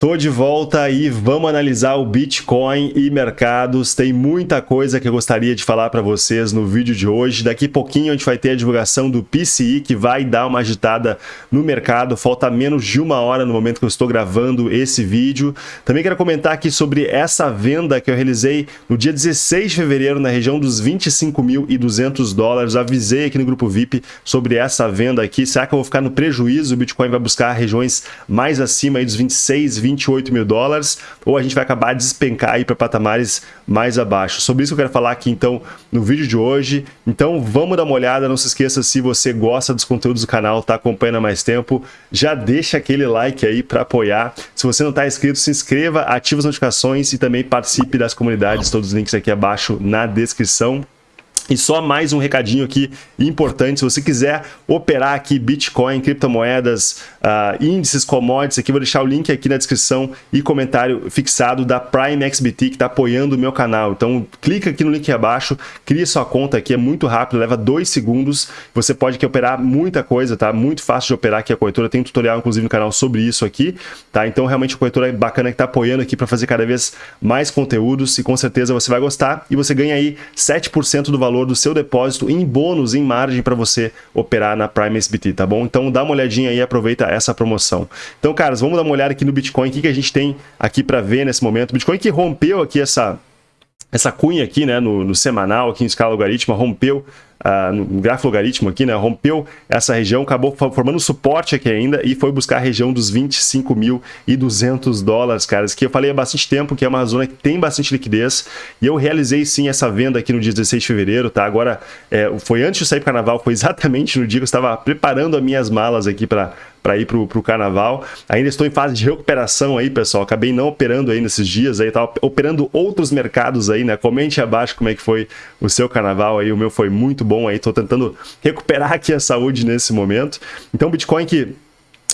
Tô de volta e vamos analisar o Bitcoin e mercados. Tem muita coisa que eu gostaria de falar para vocês no vídeo de hoje. Daqui a pouquinho a gente vai ter a divulgação do PCI, que vai dar uma agitada no mercado. Falta menos de uma hora no momento que eu estou gravando esse vídeo. Também quero comentar aqui sobre essa venda que eu realizei no dia 16 de fevereiro na região dos 25.200 dólares. Avisei aqui no grupo VIP sobre essa venda aqui. Será que eu vou ficar no prejuízo? O Bitcoin vai buscar regiões mais acima aí dos 26, 28 mil dólares, ou a gente vai acabar de despencar aí para patamares mais abaixo. Sobre isso eu quero falar aqui então no vídeo de hoje. Então vamos dar uma olhada, não se esqueça se você gosta dos conteúdos do canal, está acompanhando há mais tempo, já deixa aquele like aí para apoiar. Se você não está inscrito, se inscreva, ative as notificações e também participe das comunidades, todos os links aqui abaixo na descrição. E só mais um recadinho aqui importante, se você quiser operar aqui Bitcoin, criptomoedas, uh, índices, commodities, aqui vou deixar o link aqui na descrição e comentário fixado da Prime XBT que está apoiando o meu canal. Então clica aqui no link abaixo, cria sua conta aqui, é muito rápido, leva dois segundos, você pode aqui operar muita coisa, tá? Muito fácil de operar aqui a corretora, tem um tutorial inclusive no canal sobre isso aqui, tá? Então realmente a corretora é bacana que está apoiando aqui para fazer cada vez mais conteúdos e com certeza você vai gostar e você ganha aí 7% do valor do seu depósito em bônus, em margem para você operar na Prime SBT, tá bom? Então dá uma olhadinha aí aproveita essa promoção. Então, caras, vamos dar uma olhada aqui no Bitcoin, o que, que a gente tem aqui para ver nesse momento. O Bitcoin que rompeu aqui essa, essa cunha aqui, né, no, no semanal, aqui em escala logarítmica, rompeu uh, no gráfico logaritmo aqui, né, rompeu essa região, acabou formando suporte aqui ainda e foi buscar a região dos 25.200 dólares, caras, que eu falei há bastante tempo que é uma zona que tem bastante liquidez e eu realizei sim essa venda aqui no dia 16 de fevereiro, tá? Agora, é, foi antes de sair para o carnaval, foi exatamente no dia que eu estava preparando as minhas malas aqui para para ir para o carnaval. Ainda estou em fase de recuperação aí, pessoal. Acabei não operando aí nesses dias aí, estava operando outros mercados aí, né? Comente abaixo como é que foi o seu carnaval aí. O meu foi muito bom aí, estou tentando recuperar aqui a saúde nesse momento. Então, Bitcoin que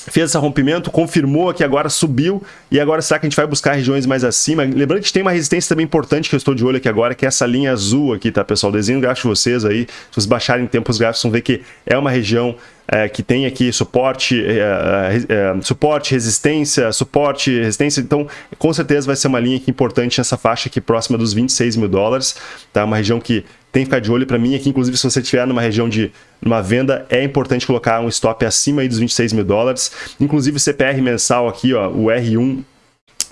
fez esse rompimento, confirmou que agora subiu e agora será que a gente vai buscar regiões mais acima? Lembrando que tem uma resistência também importante que eu estou de olho aqui agora, que é essa linha azul aqui, tá pessoal? Desenho o gráfico de vocês aí, se vocês baixarem tempos gráficos vão ver que é uma região é, que tem aqui suporte, é, é, é, suporte, resistência, suporte, resistência. Então, com certeza vai ser uma linha aqui importante nessa faixa aqui próxima dos 26 mil dólares. Tá? Uma região que tem que ficar de olho para mim aqui. Inclusive, se você estiver numa região de uma venda, é importante colocar um stop acima aí dos 26 mil dólares. Inclusive, o CPR mensal aqui, ó, o R1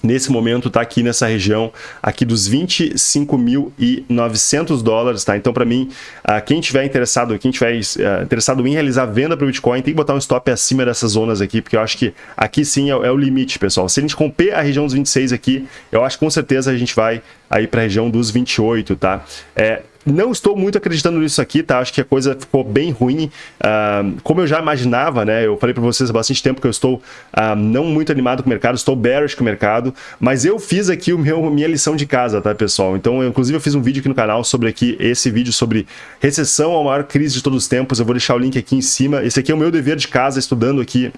nesse momento está aqui nessa região aqui dos 25.900 dólares, tá? Então, para mim, uh, quem tiver interessado, quem tiver uh, interessado em realizar venda para o Bitcoin, tem que botar um stop acima dessas zonas aqui, porque eu acho que aqui sim é, é, o limite, pessoal. Se a gente romper a região dos 26 aqui, eu acho que com certeza a gente vai aí para a região dos 28, tá? É, não estou muito acreditando nisso aqui, tá? Acho que a coisa ficou bem ruim. Uh, como eu já imaginava, né? Eu falei para vocês há bastante tempo que eu estou uh, não muito animado com o mercado, estou bearish com o mercado, mas eu fiz aqui o meu, minha lição de casa, tá, pessoal? Então, eu, inclusive, eu fiz um vídeo aqui no canal sobre aqui, esse vídeo sobre recessão, a maior crise de todos os tempos. Eu vou deixar o link aqui em cima. Esse aqui é o meu dever de casa, estudando aqui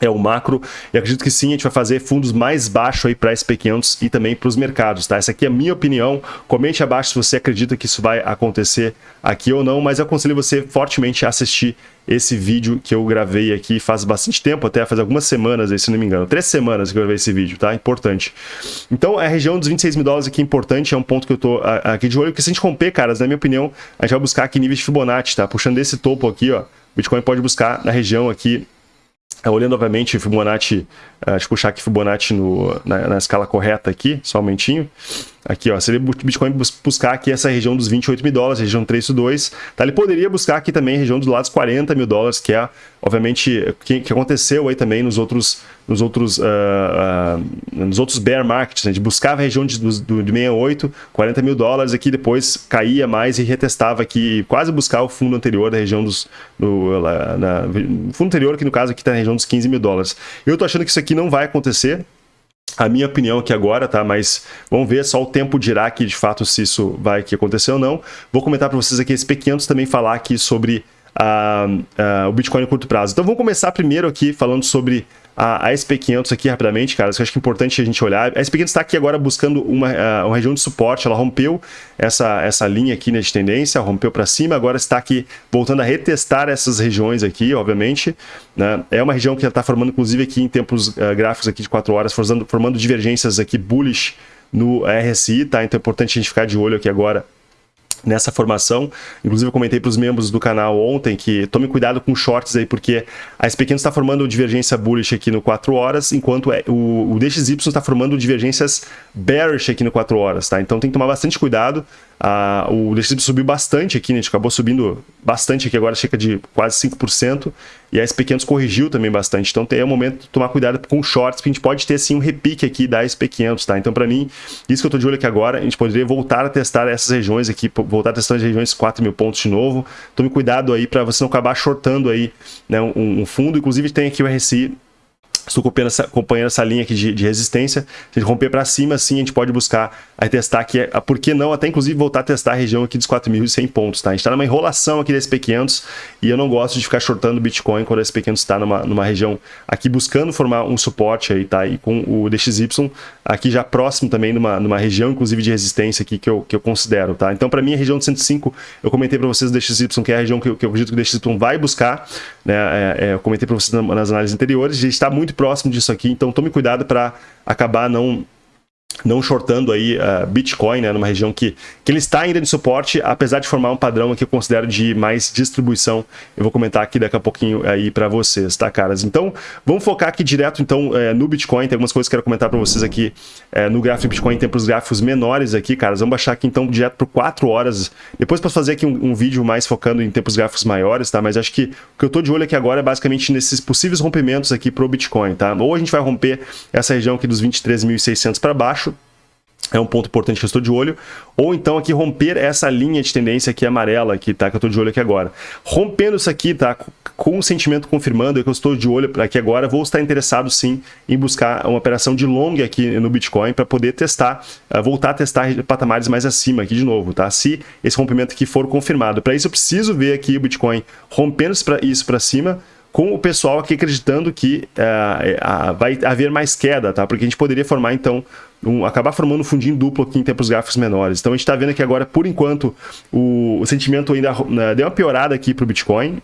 é o macro, e acredito que sim, a gente vai fazer fundos mais baixos aí para SP500 e também para os mercados, tá? Essa aqui é a minha opinião, comente abaixo se você acredita que isso vai acontecer aqui ou não, mas eu aconselho você fortemente a assistir esse vídeo que eu gravei aqui faz bastante tempo, até faz algumas semanas, aí, se não me engano, três semanas que eu gravei esse vídeo, tá? Importante. Então, a região dos 26 mil dólares aqui é importante, é um ponto que eu tô aqui de olho, porque se a gente romper, caras, na minha opinião, a gente vai buscar aqui níveis de Fibonacci, tá? Puxando desse topo aqui, ó, Bitcoin pode buscar na região aqui é, olhando novamente Fibonacci, uh, deixa eu puxar aqui Fibonacci no, na, na, escala correta aqui, só um momentinho. Aqui, ó, o Bitcoin buscar aqui essa região dos 28 mil dólares, região 3.2. Tá? Ele poderia buscar aqui também a região dos lados 40 mil dólares, que é, obviamente, que, que aconteceu aí também nos outros, nos outros, uh, uh, nos outros bear markets. Né? A gente buscava a região de, do, de 68, 40 mil dólares, aqui depois caía mais e retestava aqui, quase buscar o fundo anterior da região dos... Do, lá, na, fundo anterior, que no caso aqui está na região dos 15 mil dólares. Eu tô achando que isso aqui não vai acontecer, a minha opinião aqui agora, tá? Mas vamos ver, só o tempo dirá que de fato se isso vai aqui acontecer ou não. Vou comentar para vocês aqui esse P500 também falar aqui sobre o Bitcoin no curto prazo. Então vamos começar primeiro aqui falando sobre a, a SP500 aqui rapidamente, cara, eu acho que é importante a gente olhar. A SP500 está aqui agora buscando uma, uma região de suporte, ela rompeu essa, essa linha aqui né, de tendência, rompeu para cima, agora está aqui voltando a retestar essas regiões aqui, obviamente. Né? É uma região que está formando, inclusive aqui em tempos uh, gráficos aqui de 4 horas, formando, formando divergências aqui bullish no RSI, tá? Então é importante a gente ficar de olho aqui agora nessa formação. Inclusive eu comentei para os membros do canal ontem que tome cuidado com shorts aí, porque a SP500 está formando divergência bullish aqui no 4 horas, enquanto é, o, o DXY está formando divergências bearish aqui no 4 horas, tá? Então tem que tomar bastante cuidado. Ah, o DXY subiu bastante aqui, né? a gente acabou subindo bastante aqui, agora chega de quase 5%, e a SP500 corrigiu também bastante, então é o momento de tomar cuidado com shorts, porque a gente pode ter assim um repique aqui da SP500, tá? Então para mim, isso que eu estou de olho aqui agora, a gente poderia voltar a testar essas regiões aqui, voltar a testar as regiões 4 mil pontos de novo, tome cuidado aí para você não acabar shortando aí né, um, um fundo, inclusive tem aqui o RSI Estou acompanhando essa, acompanhando essa linha aqui de, de, resistência. Se a gente romper para cima, sim, a gente pode buscar aí testar aqui, por que não, até inclusive voltar a testar a região aqui dos 4.100 pontos, tá? A gente está numa enrolação aqui da SP500 e eu não gosto de ficar shortando Bitcoin quando a SP500 está numa, numa região aqui buscando formar um suporte aí, tá? E com o DXY aqui já próximo também numa, numa região, inclusive de resistência aqui que eu, que eu considero, tá? Então, para mim, a região de 105, eu comentei para vocês o DXY, que é a região que eu, que eu acredito que o DXY vai buscar, né? É, é, eu comentei para vocês nas análises anteriores, a gente está muito próximo disso aqui, então tome cuidado para acabar não não shortando aí uh, Bitcoin, né, numa região que, que ele está ainda de suporte, apesar de formar um padrão que eu considero de mais distribuição. Eu vou comentar aqui daqui a pouquinho aí para vocês, tá, caras? Então, vamos focar aqui direto então é, no Bitcoin. Tem algumas coisas que eu quero comentar para vocês aqui é, no gráfico Bitcoin, tem para os gráficos menores aqui, caras. Vamos baixar aqui então direto por 4 horas. Depois posso fazer aqui um, um, vídeo mais focando em tempos gráficos maiores, tá? Mas acho que o que eu estou de olho aqui agora é basicamente nesses possíveis rompimentos aqui para o Bitcoin, tá? Ou a gente vai romper essa região aqui dos 23.600 para baixo, é um ponto importante que eu estou de olho, ou então aqui romper essa linha de tendência aqui amarela aqui, tá? Que eu estou de olho aqui agora. Rompendo isso aqui, tá? Com o sentimento confirmando que eu estou de olho aqui agora, vou estar interessado sim em buscar uma operação de long aqui no Bitcoin para poder testar, uh, voltar a testar patamares mais acima aqui de novo, tá? Se esse rompimento aqui for confirmado. Para isso eu preciso ver aqui o Bitcoin rompendo isso para cima, com o pessoal aqui acreditando que uh, uh, vai haver mais queda, tá? Porque a gente poderia formar, então, um, acabar formando um fundinho duplo aqui em tempos gráficos menores. Então a gente está vendo aqui agora, por enquanto, o, o sentimento ainda uh, deu uma piorada aqui para o Bitcoin,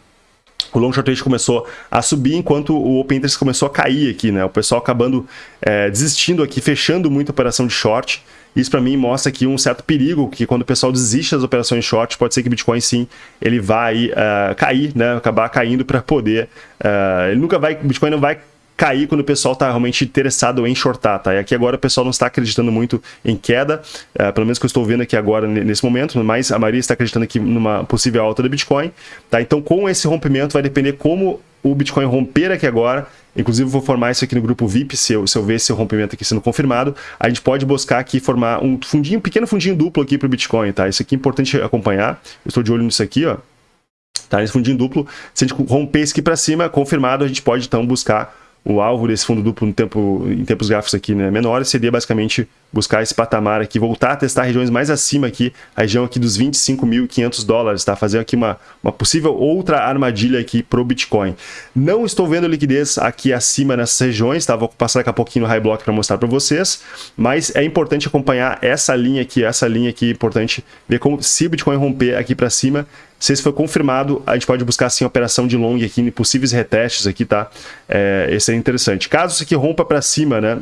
o long short rate começou a subir enquanto o open interest começou a cair aqui, né? O pessoal acabando é, desistindo aqui, fechando muito a operação de short. Isso para mim mostra aqui um certo perigo, que quando o pessoal desiste das operações short, pode ser que o Bitcoin sim, ele vai uh, cair, né? Acabar caindo para poder... Uh, ele nunca vai... O Bitcoin não vai cair quando o pessoal está realmente interessado em shortar, tá? E aqui agora o pessoal não está acreditando muito em queda, uh, pelo menos que eu estou vendo aqui agora nesse momento, mas a maioria está acreditando aqui numa possível alta do Bitcoin, tá? Então com esse rompimento vai depender como o Bitcoin romper aqui agora, inclusive vou formar isso aqui no grupo VIP, se eu, se eu ver esse rompimento aqui sendo confirmado, a gente pode buscar aqui formar um fundinho, um pequeno fundinho duplo aqui para o Bitcoin, tá? Isso aqui é importante acompanhar, eu estou de olho nisso aqui, ó, tá? Nesse fundinho duplo, se a gente romper isso aqui para cima, confirmado, a gente pode então buscar o alvo desse fundo duplo no tempo, em tempos gráficos aqui né, menores seria basicamente buscar esse patamar aqui, voltar a testar regiões mais acima aqui, a região aqui dos 25.500 dólares, tá? Fazer aqui uma, uma possível outra armadilha aqui pro Bitcoin. Não estou vendo liquidez aqui acima nessas regiões, tá? Vou passar daqui a pouquinho no High Block para mostrar para vocês, mas é importante acompanhar essa linha aqui, essa linha aqui, importante ver como se o Bitcoin romper aqui para cima, se isso for confirmado, a gente pode buscar assim operação de long aqui, possíveis retestes aqui, tá? É, esse é interessante. Caso isso aqui rompa para cima, né?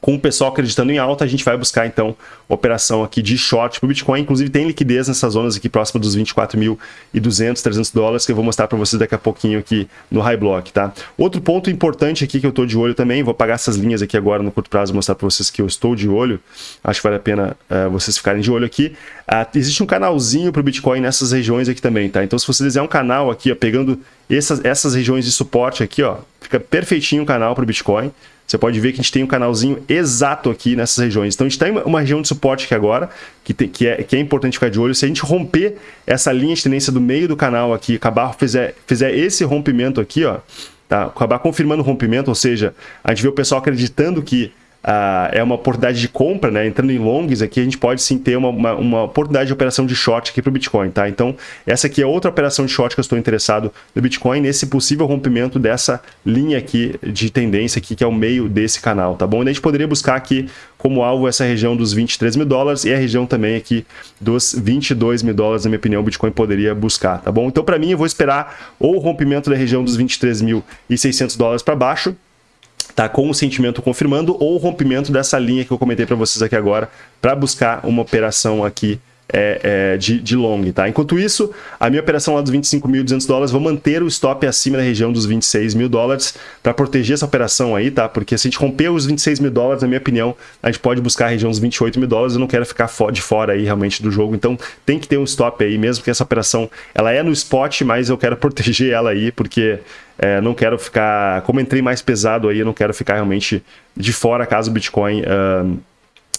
Com o pessoal acreditando em alta, a gente vai buscar então operação aqui de short para o Bitcoin. Inclusive tem liquidez nessas zonas aqui próxima dos 24.200, 300 dólares que eu vou mostrar para vocês daqui a pouquinho aqui no High Block, tá? Outro ponto importante aqui que eu estou de olho também, vou apagar essas linhas aqui agora no curto prazo mostrar para vocês que eu estou de olho. Acho que vale a pena uh, vocês ficarem de olho aqui. Uh, existe um canalzinho para o Bitcoin nessas regiões aqui também, tá? Então se você desenhar um canal aqui, ó, pegando essas, essas regiões de suporte aqui, ó, fica perfeitinho o canal para o Bitcoin. Você pode ver que a gente tem um canalzinho exato aqui nessas regiões. Então a gente tem uma região de suporte aqui agora, que, tem, que, é, que é importante ficar de olho. Se a gente romper essa linha de tendência do meio do canal aqui, acabar, fizer, fizer esse rompimento aqui, ó, tá? acabar confirmando o rompimento, ou seja, a gente vê o pessoal acreditando que uh, é uma oportunidade de compra, né? Entrando em longs aqui, a gente pode sim ter uma, uma, uma oportunidade de operação de short aqui para o Bitcoin, tá? Então, essa aqui é outra operação de short que eu estou interessado no Bitcoin, nesse possível rompimento dessa linha aqui de tendência aqui, que é o meio desse canal, tá bom? E a gente poderia buscar aqui como alvo essa região dos 23 mil dólares e a região também aqui dos 22 mil dólares, na minha opinião, o Bitcoin poderia buscar, tá bom? Então, para mim, eu vou esperar ou o rompimento da região dos 23.600 dólares para baixo, tá com o sentimento confirmando ou o rompimento dessa linha que eu comentei para vocês aqui agora para buscar uma operação aqui é, é, de, de long, tá? Enquanto isso, a minha operação lá dos 25.200 dólares, vou manter o stop acima da região dos 26 mil dólares para proteger essa operação aí, tá? Porque se a gente romper os 26 mil dólares, na minha opinião, a gente pode buscar a região dos 28 mil dólares, eu não quero ficar de fora aí realmente do jogo, então tem que ter um stop aí, mesmo que essa operação, ela é no spot, mas eu quero proteger ela aí, porque é, não quero ficar, como entrei mais pesado aí, eu não quero ficar realmente de fora caso o Bitcoin... Uh,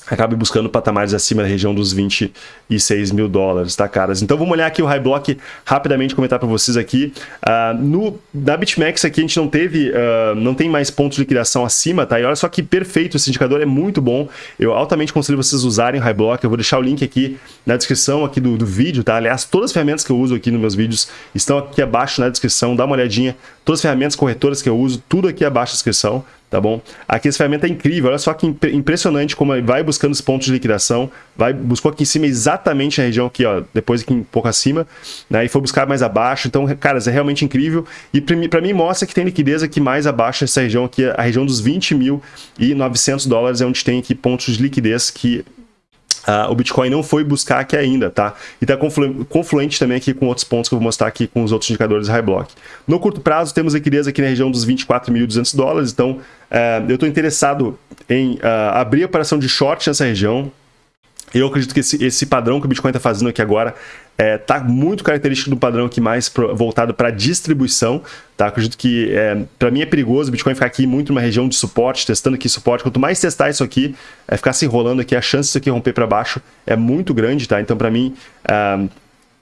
acabe buscando patamares acima da região dos 26 mil dólares, tá, caras? Então vamos olhar aqui o High Block rapidamente, comentar para vocês aqui. Uh, no, na BitMEX aqui a gente não teve, uh, não tem mais pontos de liquidação acima, tá? E olha só que perfeito, esse indicador é muito bom. Eu altamente aconselho vocês usarem o High Block, eu vou deixar o link aqui na descrição aqui do, do vídeo, tá? Aliás, todas as ferramentas que eu uso aqui nos meus vídeos estão aqui abaixo na descrição, dá uma olhadinha. Todas as ferramentas corretoras que eu uso, tudo aqui abaixo na descrição, tá bom? Aqui essa ferramenta é incrível, olha só que impressionante como vai buscando os pontos de liquidação, vai, buscou aqui em cima exatamente a região aqui, ó, depois aqui um pouco acima, né, e foi buscar mais abaixo, então, caras, é realmente incrível, e para mim mostra que tem liquidez aqui mais abaixo dessa região aqui, a região dos 20.900 dólares é onde tem aqui pontos de liquidez que Uh, o Bitcoin não foi buscar aqui ainda, tá? E está conflu confluente também aqui com outros pontos que eu vou mostrar aqui com os outros indicadores high block. No curto prazo, temos liquidez aqui na região dos 24.200 dólares, então uh, eu estou interessado em uh, abrir operação de short nessa região, eu acredito que esse, esse padrão que o Bitcoin está fazendo aqui agora está é, tá muito característico do padrão aqui mais pro, voltado para distribuição. Tá? Acredito que, é, para mim, é perigoso o Bitcoin ficar aqui muito numa região de suporte, testando aqui suporte. Quanto mais testar isso aqui, é, ficar se enrolando aqui, a chance disso aqui romper para baixo é muito grande. Tá? Então, para mim, é,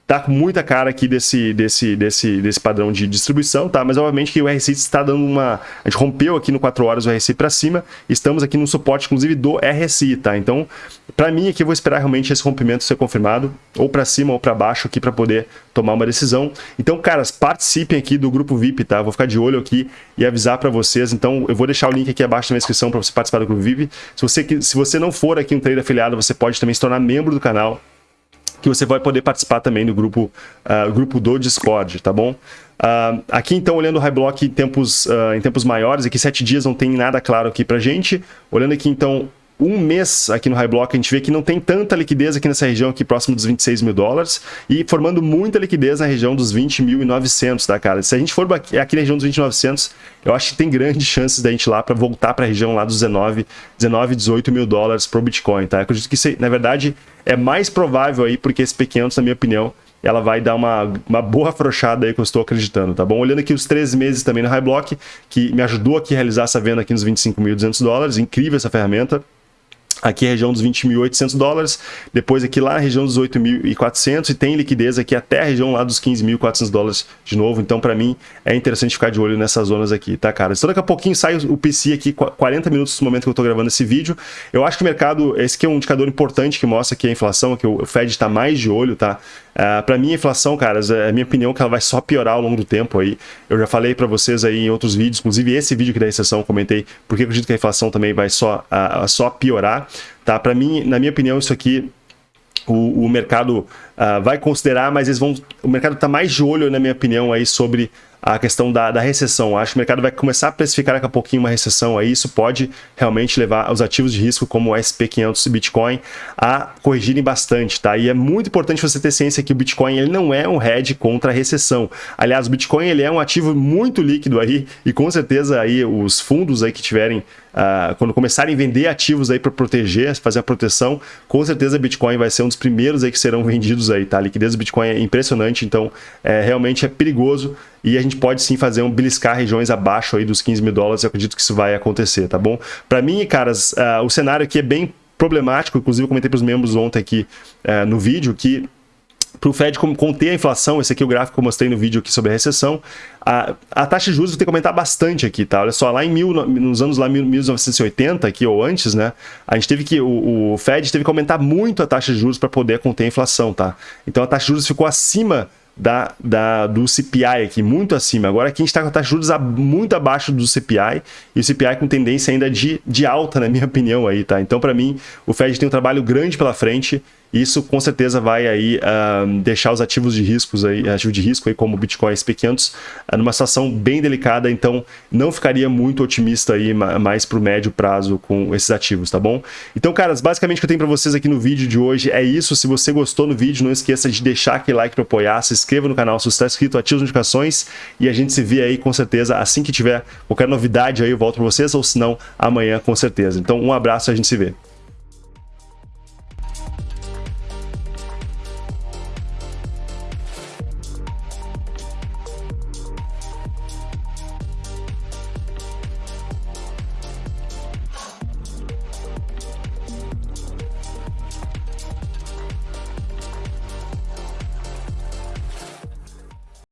tá com muita cara aqui desse, desse, desse, desse padrão de distribuição, tá? Mas obviamente que o RSI está dando uma... A gente rompeu aqui no 4 horas o RSI para cima, estamos aqui no suporte, inclusive, do RSI, tá? Então, para mim aqui eu vou esperar realmente esse rompimento ser confirmado, ou para cima ou para baixo aqui para poder tomar uma decisão. Então, caras, participem aqui do grupo VIP, tá? Vou ficar de olho aqui e avisar para vocês. Então, eu vou deixar o link aqui abaixo na descrição para você participar do grupo VIP. Se você, se você não for aqui um trader afiliado, você pode também se tornar membro do canal que você vai poder participar também do grupo, uh, grupo do Discord, tá bom? Uh, aqui então, olhando o High Block em tempos, uh, em tempos maiores, aqui sete dias não tem nada claro aqui pra gente. Olhando aqui então um mês aqui no High Block, a gente vê que não tem tanta liquidez aqui nessa região aqui próximo dos 26 mil dólares e formando muita liquidez na região dos 20.900, tá, cara? Se a gente for aqui, aqui na região dos 20.900, eu acho que tem grandes chances da gente ir lá para voltar para a região lá dos 19, 19, 18 mil dólares pro Bitcoin, tá? Eu acredito que, isso, na verdade, é mais provável aí, porque esse P500, na minha opinião, ela vai dar uma, uma boa afrouxada aí que eu estou acreditando, tá bom? Olhando aqui os três meses também no High Block, que me ajudou aqui a realizar essa venda aqui nos 25.200 dólares, incrível essa ferramenta, aqui a região dos 20.800 dólares, depois aqui lá região dos 8.400 e tem liquidez aqui até a região lá dos 15.400 dólares de novo, então para mim é interessante ficar de olho nessas zonas aqui, tá cara? Então daqui a pouquinho sai o PC aqui, 40 minutos no momento que eu tô gravando esse vídeo, eu acho que o mercado, esse aqui é um indicador importante que mostra que a inflação, que o Fed está mais de olho, tá? Uh, ah, para mim, a inflação, caras, é a minha opinião que ela vai só piorar ao longo do tempo aí. Eu já falei para vocês aí em outros vídeos, inclusive esse vídeo aqui da recessão, comentei porque eu acredito que a inflação também vai só, uh, só piorar. Tá? Para mim, na minha opinião, isso aqui o, o mercado uh, vai considerar, mas eles vão. O mercado está mais de olho, na minha opinião, aí sobre a questão da, da, recessão. Acho que o mercado vai começar a precificar daqui a pouquinho uma recessão aí, isso pode realmente levar os ativos de risco como o SP500 e Bitcoin a corrigirem bastante, tá? E é muito importante você ter ciência que o Bitcoin ele não é um hedge contra a recessão. Aliás, o Bitcoin ele é um ativo muito líquido aí e com certeza aí os fundos aí que tiverem Uh, quando começarem a vender ativos aí para proteger, fazer a proteção, com certeza Bitcoin vai ser um dos primeiros aí que serão vendidos aí, tá? A liquidez do Bitcoin é impressionante, então é, realmente é perigoso e a gente pode sim fazer um beliscar regiões abaixo aí dos 15 mil dólares, eu acredito que isso vai acontecer, tá bom? Para mim, caras, uh, o cenário aqui é bem problemático, inclusive eu comentei para os membros ontem aqui uh, no vídeo que para o Fed conter a inflação, esse aqui é o gráfico que eu mostrei no vídeo aqui sobre a recessão, a, a taxa de juros ter que comentar bastante aqui, tá? Olha só, lá em mil, nos anos lá 1980, aqui ou antes, né, a gente teve que, o, o Fed teve que aumentar muito a taxa de juros para poder conter a inflação, tá? Então a taxa de juros ficou acima da, da, do CPI aqui, muito acima. Agora aqui a gente está com a taxa de juros muito abaixo do CPI, e o CPI com tendência ainda de, de alta, na minha opinião aí, tá? Então, para mim, o Fed tem um trabalho grande pela frente, isso com certeza vai aí uh, deixar os ativos de riscos aí, ativos de risco aí como Bitcoin SP500 uh, numa situação bem delicada, então não ficaria muito otimista aí mais para o médio prazo com esses ativos, tá bom? Então, caras, basicamente o que eu tenho para vocês aqui no vídeo de hoje é isso. Se você gostou do vídeo, não esqueça de deixar aquele like para apoiar, se inscreva no canal se você está inscrito, ative as notificações e a gente se vê aí com certeza assim que tiver qualquer novidade aí eu volto para vocês ou se não amanhã com certeza. Então, um abraço e a gente se vê.